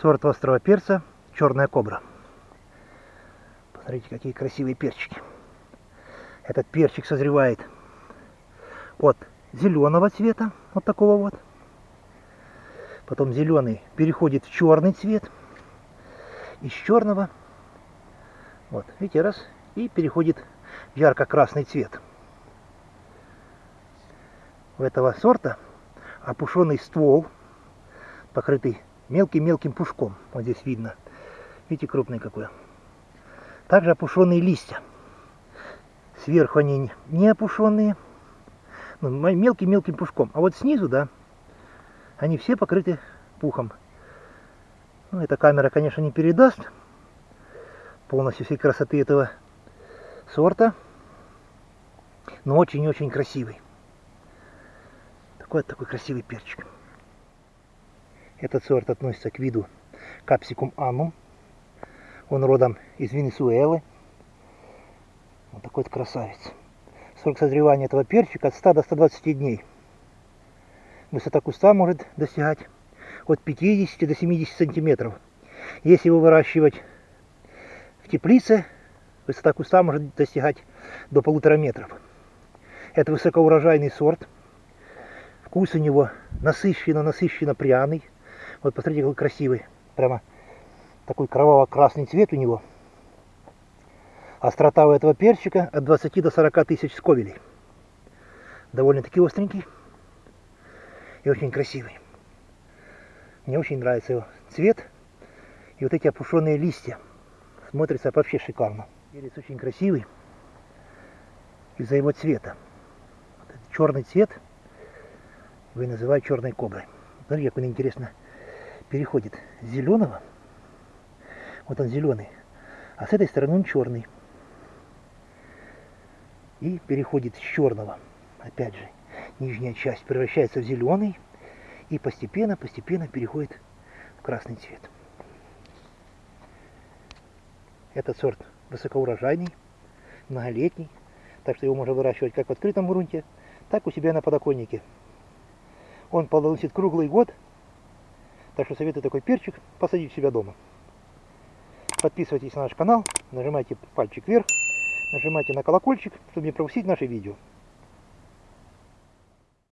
Сорт острого перца черная кобра. Посмотрите, какие красивые перчики. Этот перчик созревает от зеленого цвета, вот такого вот. Потом зеленый переходит в черный цвет. Из черного, вот, видите, раз, и переходит в ярко-красный цвет. У этого сорта опушенный ствол, покрытый мелким-мелким пушком. Вот здесь видно. Видите, крупный какой. Также опушенные листья. Сверху они не опушенные, ну, мелким-мелким пушком. А вот снизу, да, они все покрыты пухом. Ну, эта камера, конечно, не передаст полностью всей красоты этого сорта, но очень-очень красивый. Такой такой красивый перчик. Этот сорт относится к виду капсикум анум. Он родом из Венесуэлы. Вот такой вот красавец. Срок созревания этого перчика от 100 до 120 дней. Высота куста может достигать от 50 до 70 сантиметров. Если его выращивать в теплице, высота куста может достигать до полутора метров. Это высокоурожайный сорт. Вкус у него насыщенно-насыщенно пряный. Вот посмотрите, какой красивый. Прямо такой кроваво-красный цвет у него. Острота у этого перчика от 20 до 40 тысяч сковелей. Довольно-таки остренький и очень красивый. Мне очень нравится его цвет и вот эти опушенные листья. Смотрится вообще шикарно. Перец очень красивый из-за его цвета. Вот черный цвет вы называете черной коброй. Смотрите, как он интересно переходит зеленого, вот он зеленый, а с этой стороны он черный. И переходит с черного, опять же, нижняя часть превращается в зеленый и постепенно-постепенно переходит в красный цвет. Этот сорт высокоурожайный, многолетний, так что его можно выращивать как в открытом грунте, так у себя на подоконнике. Он плодоносит круглый год, так что советую такой перчик посадить у себя дома. Подписывайтесь на наш канал, нажимайте пальчик вверх, нажимайте на колокольчик, чтобы не пропустить наши видео.